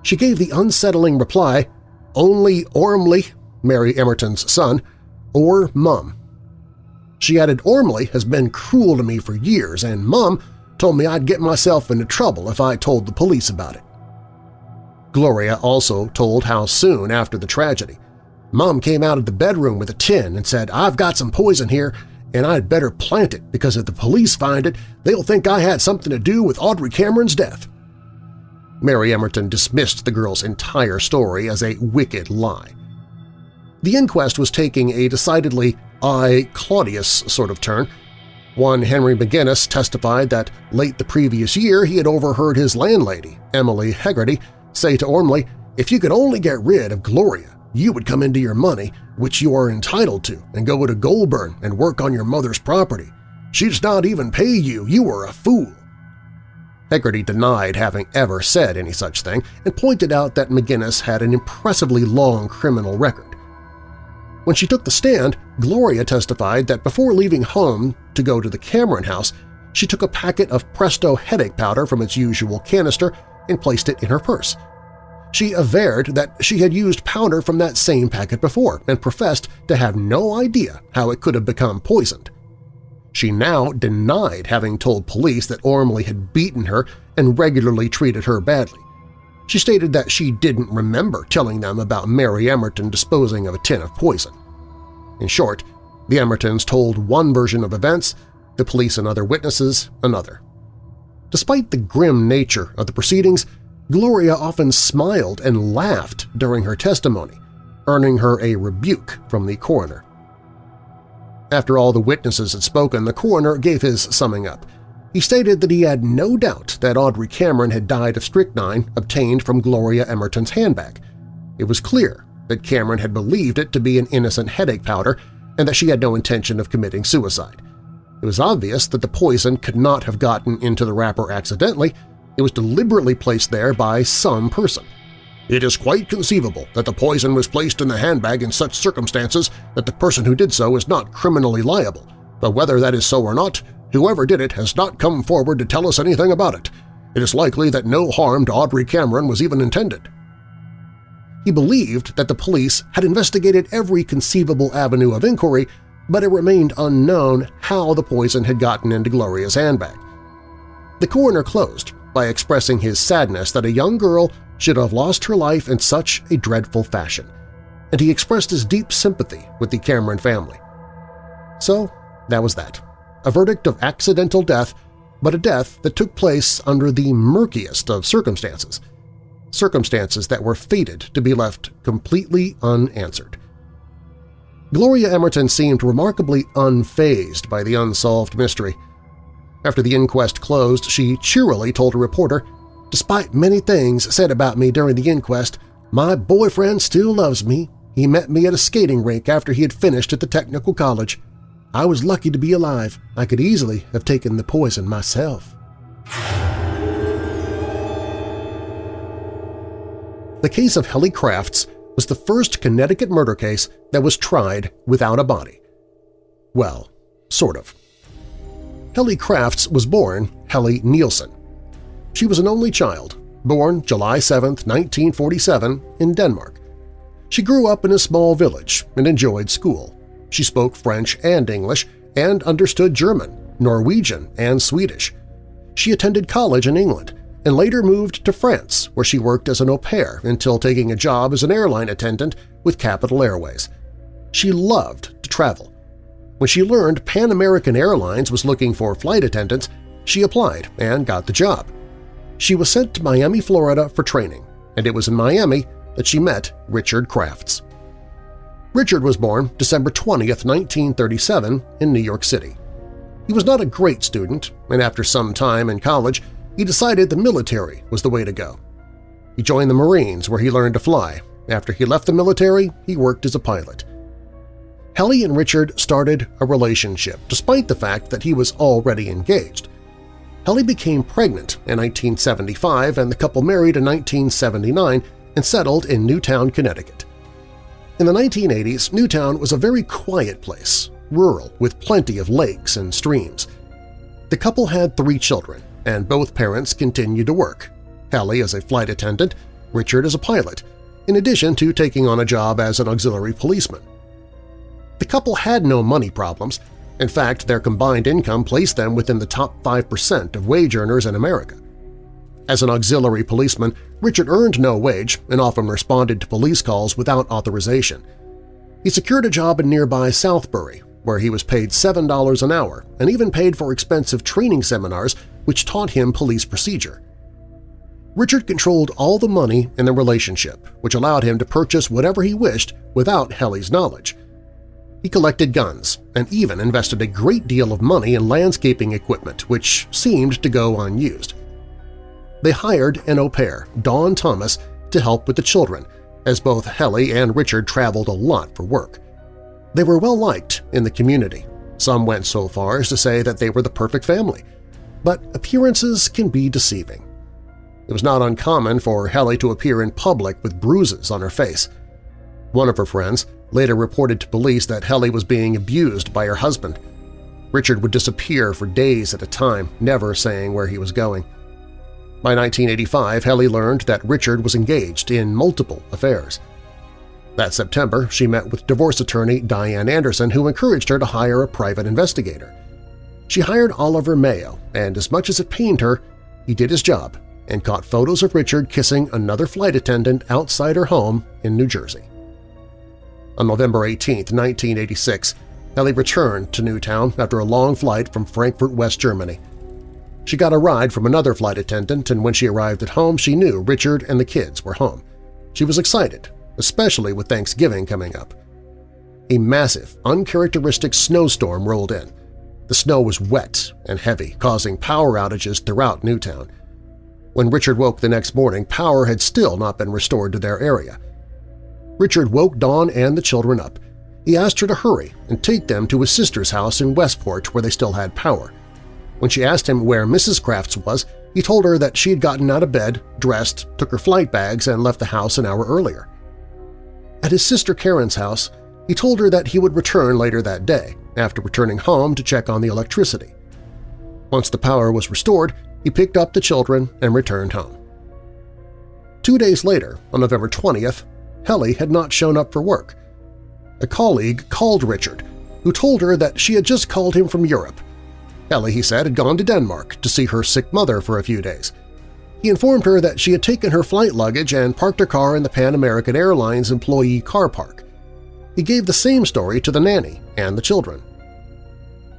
she gave the unsettling reply, only Ormley, Mary Emerton's son, or Mum. She added, Ormley has been cruel to me for years, and Mum told me I'd get myself into trouble if I told the police about it. Gloria also told how soon after the tragedy. Mom came out of the bedroom with a tin and said, I've got some poison here and I'd better plant it because if the police find it, they'll think I had something to do with Audrey Cameron's death. Mary Emerton dismissed the girl's entire story as a wicked lie. The inquest was taking a decidedly I, Claudius sort of turn. One Henry McGinnis testified that late the previous year he had overheard his landlady, Emily Hegarty, say to Ormley, if you could only get rid of Gloria, you would come into your money, which you are entitled to, and go to Goulburn and work on your mother's property. She does not even pay you. You are a fool. Hegarty denied having ever said any such thing and pointed out that McGinnis had an impressively long criminal record. When she took the stand, Gloria testified that before leaving home to go to the Cameron house, she took a packet of Presto headache powder from its usual canister and placed it in her purse. She averred that she had used powder from that same packet before and professed to have no idea how it could have become poisoned. She now denied having told police that Ormley had beaten her and regularly treated her badly. She stated that she didn't remember telling them about Mary Emerton disposing of a tin of poison. In short, the Emertons told one version of events, the police and other witnesses another. Despite the grim nature of the proceedings, Gloria often smiled and laughed during her testimony, earning her a rebuke from the coroner. After all the witnesses had spoken, the coroner gave his summing up. He stated that he had no doubt that Audrey Cameron had died of strychnine obtained from Gloria Emerton's handbag. It was clear that Cameron had believed it to be an innocent headache powder and that she had no intention of committing suicide. It was obvious that the poison could not have gotten into the wrapper accidentally, it was deliberately placed there by some person. It is quite conceivable that the poison was placed in the handbag in such circumstances that the person who did so is not criminally liable, but whether that is so or not, whoever did it has not come forward to tell us anything about it. It is likely that no harm to Audrey Cameron was even intended. He believed that the police had investigated every conceivable avenue of inquiry but it remained unknown how the poison had gotten into Gloria's handbag. The coroner closed by expressing his sadness that a young girl should have lost her life in such a dreadful fashion, and he expressed his deep sympathy with the Cameron family. So that was that. A verdict of accidental death, but a death that took place under the murkiest of circumstances, circumstances that were fated to be left completely unanswered. Gloria Emerton seemed remarkably unfazed by the unsolved mystery. After the inquest closed, she cheerily told a reporter, Despite many things said about me during the inquest, my boyfriend still loves me. He met me at a skating rink after he had finished at the technical college. I was lucky to be alive. I could easily have taken the poison myself. The case of Helle Crafts was the first Connecticut murder case that was tried without a body. Well, sort of. Helle Crafts was born Helle Nielsen. She was an only child, born July 7, 1947, in Denmark. She grew up in a small village and enjoyed school. She spoke French and English and understood German, Norwegian, and Swedish. She attended college in England and later moved to France where she worked as an au pair until taking a job as an airline attendant with Capital Airways. She loved to travel. When she learned Pan American Airlines was looking for flight attendants, she applied and got the job. She was sent to Miami, Florida for training, and it was in Miami that she met Richard Crafts. Richard was born December 20, 1937 in New York City. He was not a great student, and after some time in college, he decided the military was the way to go. He joined the Marines where he learned to fly. After he left the military, he worked as a pilot. Helle and Richard started a relationship despite the fact that he was already engaged. Helle became pregnant in 1975 and the couple married in 1979 and settled in Newtown, Connecticut. In the 1980s, Newtown was a very quiet place, rural with plenty of lakes and streams. The couple had three children, and both parents continued to work, Helle as a flight attendant, Richard as a pilot, in addition to taking on a job as an auxiliary policeman. The couple had no money problems. In fact, their combined income placed them within the top 5% of wage earners in America. As an auxiliary policeman, Richard earned no wage and often responded to police calls without authorization. He secured a job in nearby Southbury, where he was paid $7 an hour and even paid for expensive training seminars which taught him police procedure. Richard controlled all the money in the relationship, which allowed him to purchase whatever he wished without Helle's knowledge. He collected guns and even invested a great deal of money in landscaping equipment, which seemed to go unused. They hired an au pair, Dawn Thomas, to help with the children, as both Helle and Richard traveled a lot for work. They were well-liked in the community. Some went so far as to say that they were the perfect family. But appearances can be deceiving. It was not uncommon for Helle to appear in public with bruises on her face. One of her friends later reported to police that Helle was being abused by her husband. Richard would disappear for days at a time, never saying where he was going. By 1985, Helle learned that Richard was engaged in multiple affairs. That September, she met with divorce attorney Diane Anderson, who encouraged her to hire a private investigator. She hired Oliver Mayo, and as much as it pained her, he did his job and caught photos of Richard kissing another flight attendant outside her home in New Jersey. On November 18, 1986, Helle returned to Newtown after a long flight from Frankfurt, West Germany. She got a ride from another flight attendant, and when she arrived at home, she knew Richard and the kids were home. She was excited, especially with Thanksgiving coming up. A massive, uncharacteristic snowstorm rolled in. The snow was wet and heavy, causing power outages throughout Newtown. When Richard woke the next morning, power had still not been restored to their area. Richard woke Dawn and the children up. He asked her to hurry and take them to his sister's house in Westport where they still had power. When she asked him where Mrs. Crafts was, he told her that she had gotten out of bed, dressed, took her flight bags, and left the house an hour earlier. At his sister Karen's house, he told her that he would return later that day, after returning home to check on the electricity. Once the power was restored, he picked up the children and returned home. Two days later, on November 20th, Helle had not shown up for work. A colleague called Richard, who told her that she had just called him from Europe. Helle, he said, had gone to Denmark to see her sick mother for a few days. He informed her that she had taken her flight luggage and parked her car in the Pan American Airlines employee car park. He gave the same story to the nanny and the children.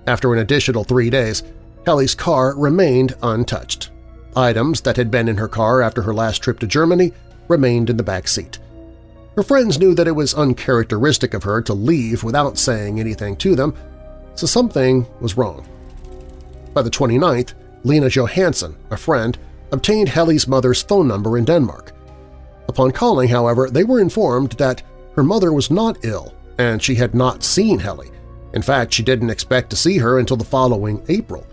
After an additional three days, Helle's car remained untouched. Items that had been in her car after her last trip to Germany remained in the back seat. Her friends knew that it was uncharacteristic of her to leave without saying anything to them, so something was wrong. By the 29th, Lena Johansson, a friend, obtained Helle's mother's phone number in Denmark. Upon calling, however, they were informed that her mother was not ill and she had not seen Helle. In fact, she didn't expect to see her until the following April.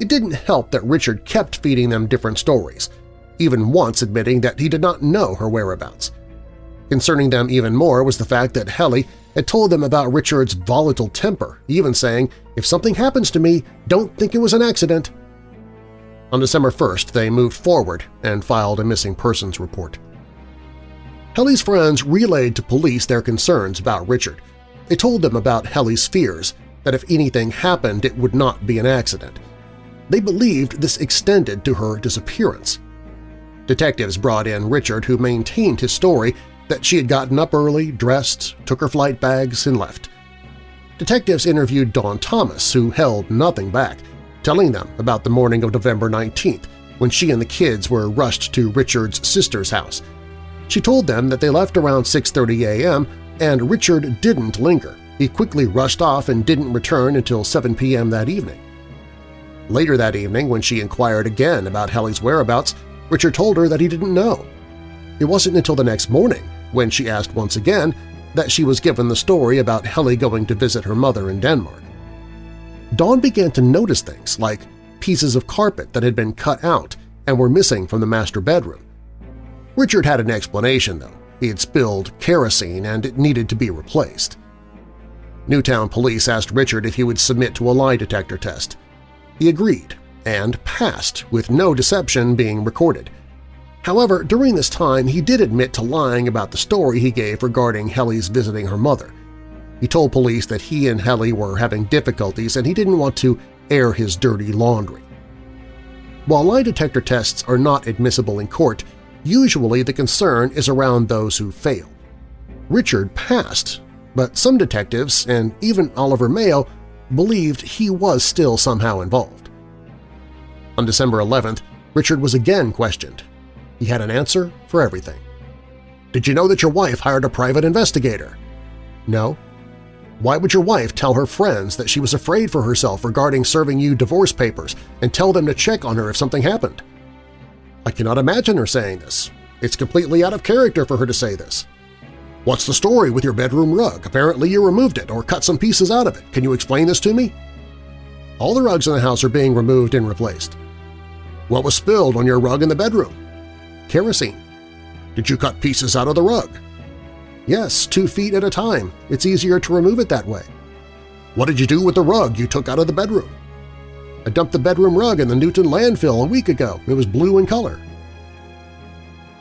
It didn't help that Richard kept feeding them different stories, even once admitting that he did not know her whereabouts. Concerning them even more was the fact that Helle had told them about Richard's volatile temper, even saying, if something happens to me, don't think it was an accident. On December 1st, they moved forward and filed a missing persons report. Helle's friends relayed to police their concerns about Richard. They told them about Helle's fears, that if anything happened it would not be an accident. They believed this extended to her disappearance. Detectives brought in Richard, who maintained his story that she had gotten up early, dressed, took her flight bags, and left. Detectives interviewed Dawn Thomas, who held nothing back, telling them about the morning of November 19th, when she and the kids were rushed to Richard's sister's house. She told them that they left around 6.30 a.m. and Richard didn't linger. He quickly rushed off and didn't return until 7 p.m. that evening. Later that evening, when she inquired again about Helle's whereabouts, Richard told her that he didn't know. It wasn't until the next morning, when she asked once again, that she was given the story about Helle going to visit her mother in Denmark. Dawn began to notice things like pieces of carpet that had been cut out and were missing from the master bedroom. Richard had an explanation, though. He had spilled kerosene and it needed to be replaced. Newtown police asked Richard if he would submit to a lie detector test. He agreed and passed, with no deception being recorded. However, during this time he did admit to lying about the story he gave regarding Helle's visiting her mother. He told police that he and Helle were having difficulties and he didn't want to air his dirty laundry. While lie detector tests are not admissible in court, usually the concern is around those who fail. Richard passed, but some detectives, and even Oliver Mayo, believed he was still somehow involved. On December 11th, Richard was again questioned. He had an answer for everything. Did you know that your wife hired a private investigator? No. Why would your wife tell her friends that she was afraid for herself regarding serving you divorce papers and tell them to check on her if something happened? I cannot imagine her saying this. It's completely out of character for her to say this. What's the story with your bedroom rug? Apparently you removed it or cut some pieces out of it. Can you explain this to me? All the rugs in the house are being removed and replaced. What was spilled on your rug in the bedroom? Kerosene. Did you cut pieces out of the rug? Yes, two feet at a time. It's easier to remove it that way. What did you do with the rug you took out of the bedroom? I dumped the bedroom rug in the Newtown landfill a week ago. It was blue in color.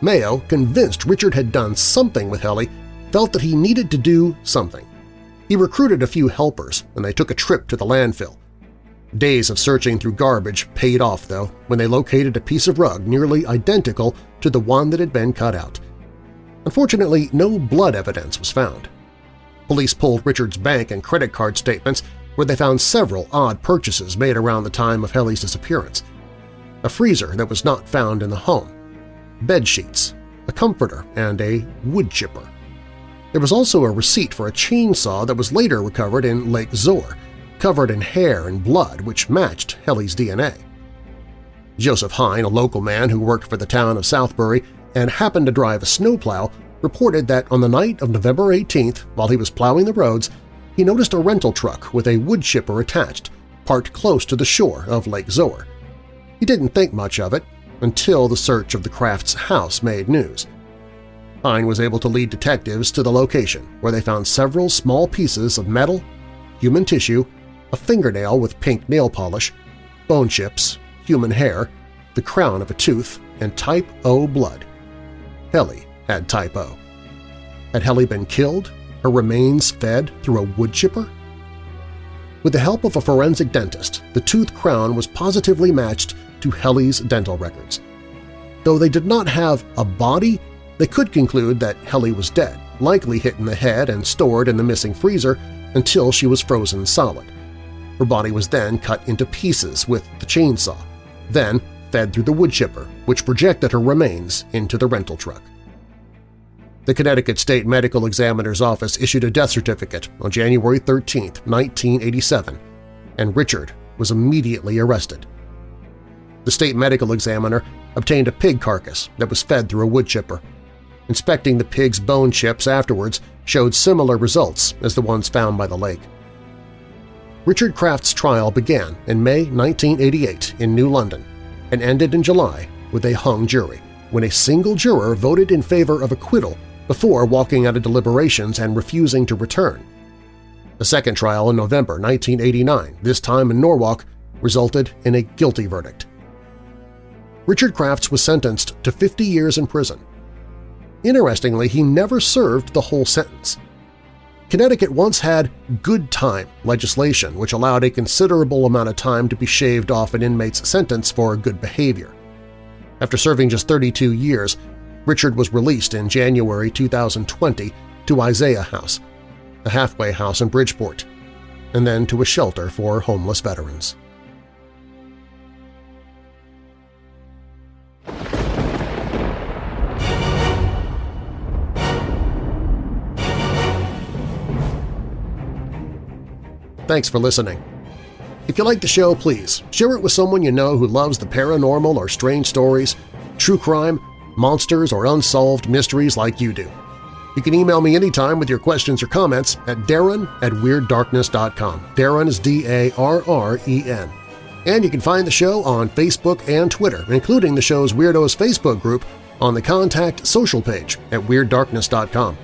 Mayo, convinced Richard had done something with Helle, felt that he needed to do something. He recruited a few helpers, and they took a trip to the landfill. Days of searching through garbage paid off, though, when they located a piece of rug nearly identical to the one that had been cut out. Unfortunately, no blood evidence was found. Police pulled Richard's bank and credit card statements where they found several odd purchases made around the time of Helle's disappearance. A freezer that was not found in the home, bed sheets, a comforter, and a wood chipper. There was also a receipt for a chainsaw that was later recovered in Lake Zoar, covered in hair and blood which matched Helle's DNA. Joseph Hine, a local man who worked for the town of Southbury and happened to drive a snowplow, reported that on the night of November 18th, while he was plowing the roads, he noticed a rental truck with a wood chipper attached, parked close to the shore of Lake Zoar. He didn't think much of it until the search of the Crafts' house made news. Hine was able to lead detectives to the location, where they found several small pieces of metal, human tissue, a fingernail with pink nail polish, bone chips, human hair, the crown of a tooth, and type O blood. Helle had type O. Had Helle been killed, her remains fed through a wood chipper? With the help of a forensic dentist, the tooth crown was positively matched to Helle's dental records. Though they did not have a body, they could conclude that Helle was dead, likely hit in the head and stored in the missing freezer until she was frozen solid. Her body was then cut into pieces with the chainsaw, then fed through the wood chipper, which projected her remains into the rental truck. The Connecticut State Medical Examiner's Office issued a death certificate on January 13, 1987, and Richard was immediately arrested. The state medical examiner obtained a pig carcass that was fed through a wood chipper. Inspecting the pig's bone chips afterwards showed similar results as the ones found by the lake. Richard Crafts' trial began in May 1988 in New London and ended in July with a hung jury, when a single juror voted in favor of acquittal before walking out of deliberations and refusing to return. The second trial in November 1989, this time in Norwalk, resulted in a guilty verdict. Richard Crafts was sentenced to 50 years in prison. Interestingly, he never served the whole sentence. Connecticut once had good time legislation which allowed a considerable amount of time to be shaved off an inmate's sentence for good behavior. After serving just 32 years, Richard was released in January 2020 to Isaiah House, a halfway house in Bridgeport, and then to a shelter for homeless veterans. Thanks for listening. If you like the show, please share it with someone you know who loves the paranormal or strange stories, true crime, monsters, or unsolved mysteries like you do. You can email me anytime with your questions or comments at darren at WeirdDarkness.com. Darren is D-A-R-R-E-N. And you can find the show on Facebook and Twitter, including the show's Weirdos Facebook group on the Contact Social page at WeirdDarkness.com.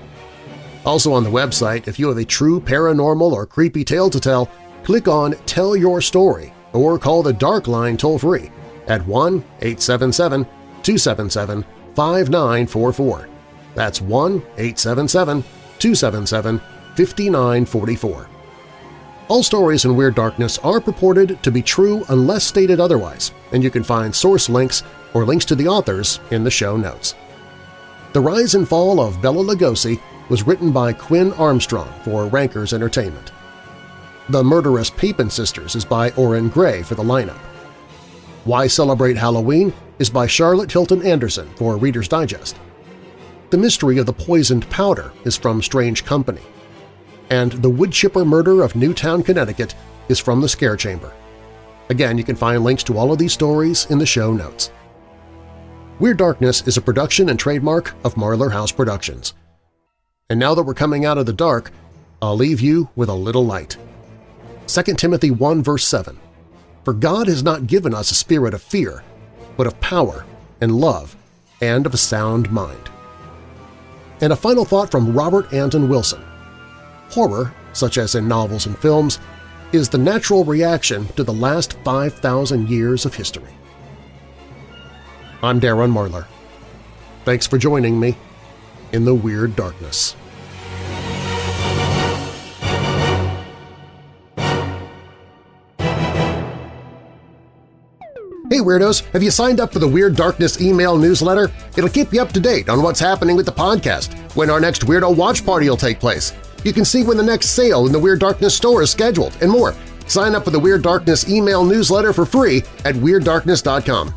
Also on the website, if you have a true paranormal or creepy tale to tell, click on Tell Your Story or call the Dark Line toll-free at 1-877-277-5944. That's 1-877-277-5944. All stories in Weird Darkness are purported to be true unless stated otherwise, and you can find source links or links to the authors in the show notes. The Rise and Fall of Bela Lugosi was written by Quinn Armstrong for Rankers Entertainment. The Murderous Papin Sisters is by Oren Gray for the lineup. Why Celebrate Halloween is by Charlotte Hilton Anderson for Reader's Digest. The Mystery of the Poisoned Powder is from Strange Company. And The Woodchipper Murder of Newtown, Connecticut is from The Scare Chamber. Again, you can find links to all of these stories in the show notes. Weird Darkness is a production and trademark of Marlar House Productions. And now that we're coming out of the dark, I'll leave you with a little light. 2 Timothy 1 verse 7 For God has not given us a spirit of fear, but of power and love and of a sound mind. And a final thought from Robert Anton Wilson. Horror, such as in novels and films, is the natural reaction to the last 5,000 years of history. I'm Darren Marlar. Thanks for joining me in the Weird Darkness. Hey Weirdos! Have you signed up for the Weird Darkness email newsletter? It'll keep you up to date on what's happening with the podcast, when our next Weirdo Watch Party will take place. You can see when the next sale in the Weird Darkness store is scheduled, and more. Sign up for the Weird Darkness email newsletter for free at WeirdDarkness.com.